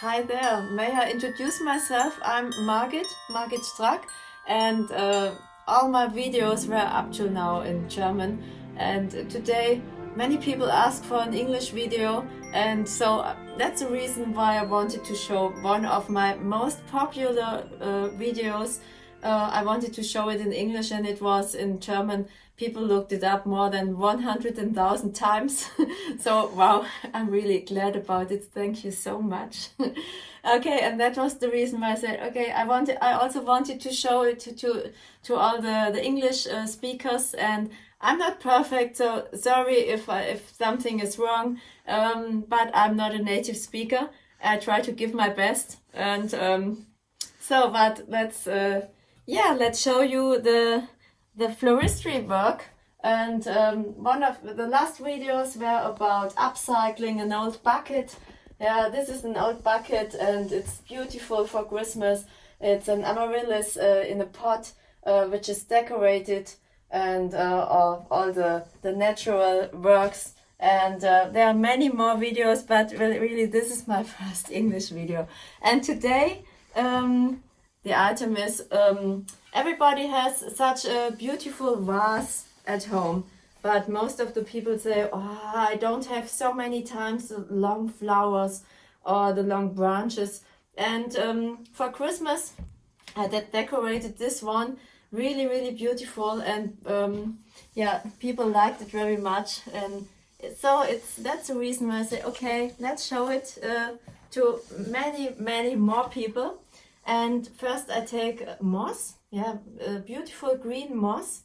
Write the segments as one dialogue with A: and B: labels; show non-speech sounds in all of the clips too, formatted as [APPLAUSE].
A: Hi there, may I introduce myself? I'm Margit, Margit Strack and uh, all my videos were up to now in German and today many people ask for an English video and so uh, that's the reason why I wanted to show one of my most popular uh, videos uh, I wanted to show it in English and it was in German. People looked it up more than 100,000 times. [LAUGHS] so wow, [LAUGHS] I'm really glad about it. Thank you so much. [LAUGHS] okay, and that was the reason why I said, okay, I wanted, I also wanted to show it to, to, to all the, the English uh, speakers and I'm not perfect, so sorry if, I, if something is wrong, um, but I'm not a native speaker. I try to give my best and um, so, but let's uh, yeah, let's show you the the floristry work. And um, one of the last videos were about upcycling an old bucket. Yeah, this is an old bucket and it's beautiful for Christmas. It's an amaryllis uh, in a pot uh, which is decorated and uh, all, all the, the natural works. And uh, there are many more videos, but really, really this is my [LAUGHS] first English video. And today um, the item is um, everybody has such a beautiful vase at home but most of the people say oh I don't have so many times the long flowers or the long branches. And um, for Christmas I decorated this one really really beautiful and um, yeah people liked it very much. And so it's that's the reason why I say okay let's show it uh, to many many more people and first I take moss, yeah, beautiful green moss,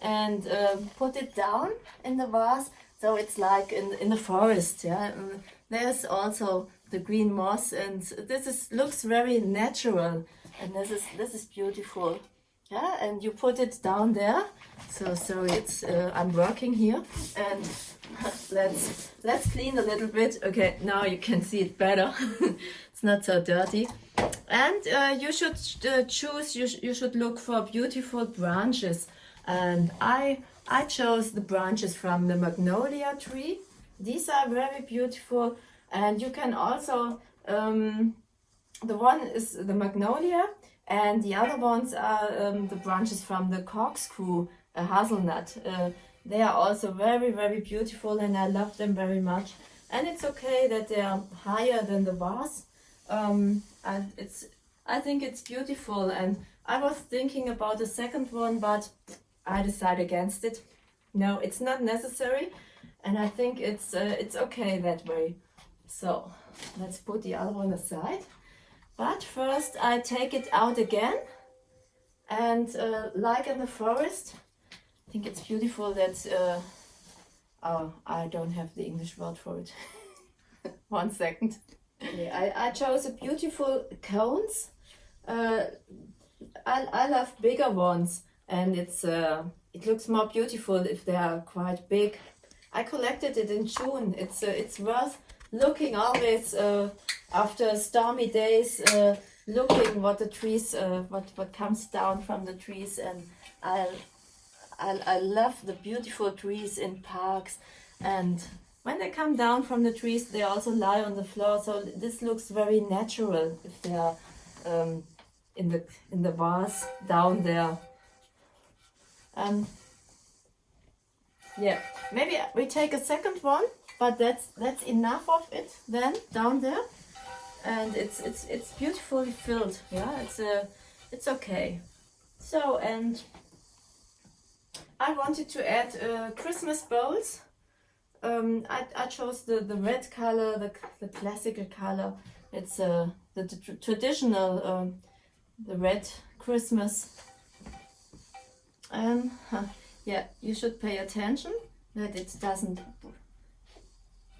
A: and uh, put it down in the vase. So it's like in, in the forest, yeah. And there's also the green moss and this is looks very natural and this is this is beautiful yeah. And you put it down there. So so it's uh, i'm working here. And [LAUGHS] let's let's clean a little bit. Okay now you can see it better. [LAUGHS] It's not so dirty and uh, you should uh, choose you, sh you should look for beautiful branches. And i i chose the branches from the magnolia tree. These are very beautiful. And you can also um, the one is the magnolia and the other ones are um, the branches from the corkscrew uh, hazelnut. Uh, they are also very very beautiful and i love them very much. And it's okay that they are higher than the vase um, and it's I think it's beautiful and I was thinking about the second one but I decided against it. No it's not necessary and I think it's uh, it's okay that way. So let's put the other one aside. But first I take it out again and uh, like in the forest I think it's beautiful that uh, oh I don't have the English word for it. [LAUGHS] One second Okay, I, I chose a beautiful cones. Uh, I, I love bigger ones and it's uh, it looks more beautiful if they are quite big. I collected it in June. It's uh, it's worth looking always uh, after stormy days, uh, looking what the trees, uh, what what comes down from the trees, and I, I I love the beautiful trees in parks, and when they come down from the trees, they also lie on the floor. So this looks very natural if they are um, in the in the vase down there. Um, yeah, maybe we take a second one, but that's that's enough of it then down there, and it's it's it's beautifully filled. Yeah, it's a uh, it's okay. So and I wanted to add uh, Christmas bowls um, I, I chose the, the red color, the, the classical color. It's uh, the, the traditional, um, the red Christmas. And uh, yeah, you should pay attention that it doesn't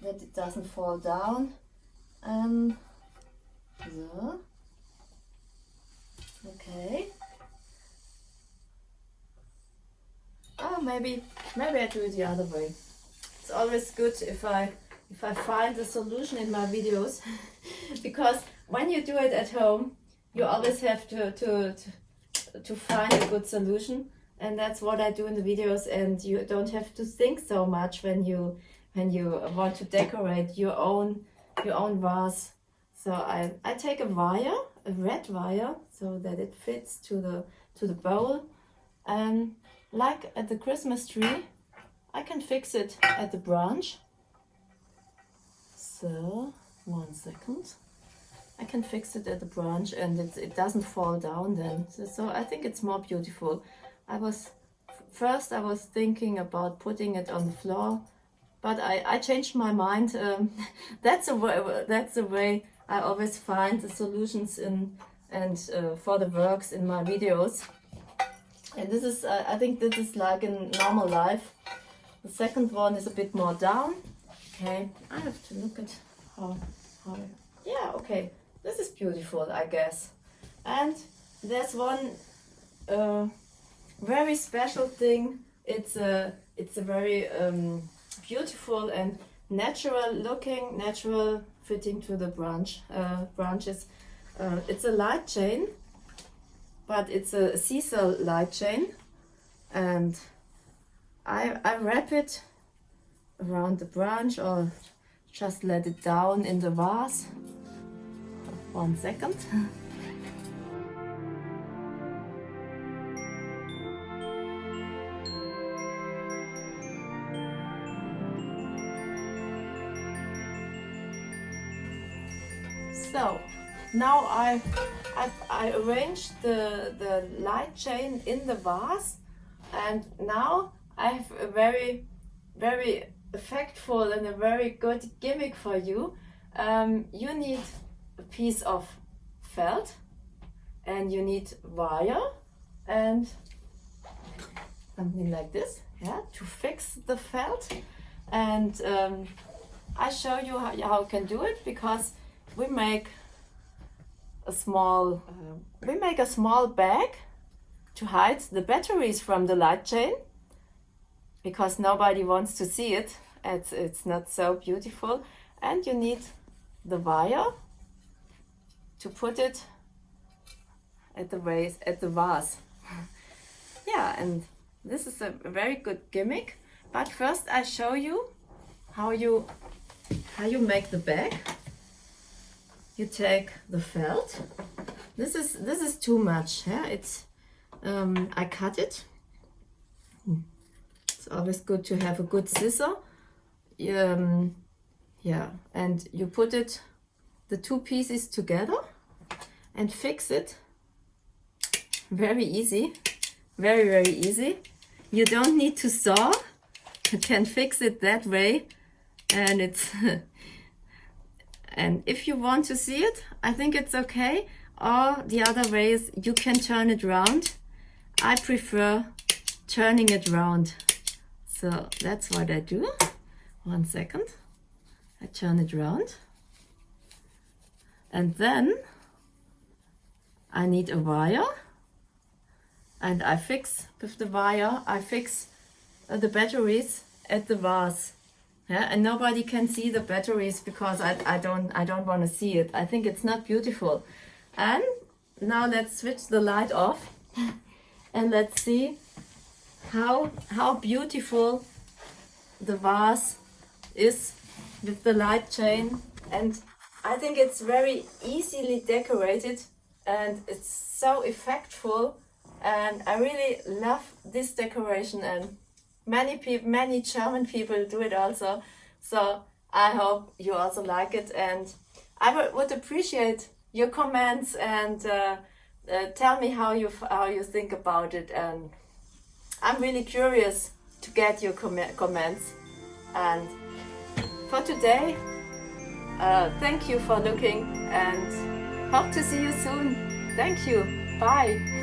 A: that it doesn't fall down. Um, so. Okay. Oh, maybe maybe I do it the other way always good if I if I find a solution in my videos. [LAUGHS] Because when you do it at home you always have to, to, to, to find a good solution. And that's what I do in the videos. And you don't have to think so much when you when you want to decorate your own your own vase. So I, I take a wire, a red wire, so that it fits to the to the bowl. And like at the Christmas tree, I can fix it at the branch. So, one second. I can fix it at the branch and it, it doesn't fall down then. So, so I think it's more beautiful. I was, first I was thinking about putting it on the floor, but I, I changed my mind. [LAUGHS] Um, that's, a way, that's the way I always find the solutions in and uh, for the works in my videos. And this is, uh, I think this is like in normal life. The second one is a bit more down. Okay, I have to look at how, how, yeah, okay. This is beautiful, I guess. And there's one uh, very special thing. It's a, it's a very um, beautiful and natural looking, natural fitting to the branch uh, branches. Uh, it's a light chain, but it's a sisal light chain, and I I wrap it around the branch or just let it down in the vase. One second. So now I, I, I arranged the, the light chain in the vase and now I have a very, very effectful and a very good gimmick for you. Um, you need a piece of felt and you need wire and something like this yeah to fix the felt and um, I show you how, how you can do it because we make a small uh, we make a small bag to hide the batteries from the light chain because nobody wants to see it it's it's not so beautiful and you need the wire to put it at the vase at the vase [LAUGHS] yeah and this is a very good gimmick but first I show you how you how you make the bag you take the felt. This is this is too much. Yeah, it's um, I cut it. It's always good to have a good scissor. Um, yeah, and you put it the two pieces together and fix it. Very easy, very very easy. You don't need to saw. You can fix it that way, and it's [LAUGHS] And if you want to see it, I think it's okay. Or the other way is you can turn it round. I prefer turning it round. So that's what I do. One second. I turn it round. And then I need a wire. And I fix with the wire, I fix uh, the batteries at the vase yeah and nobody can see the batteries because I, I don't I don't want to see it I think it's not beautiful and now let's switch the light off [LAUGHS] and let's see how how beautiful the vase is with the light chain. And I think it's very easily decorated and it's so effectful. And I really love this decoration and many people, many German people do it also. So I hope you also like it. And I would appreciate your comments and uh, uh, tell me how you how you think about it and I'm really curious to get your com comments. And for today uh, thank you for looking and hope to see you soon. Thank you. Bye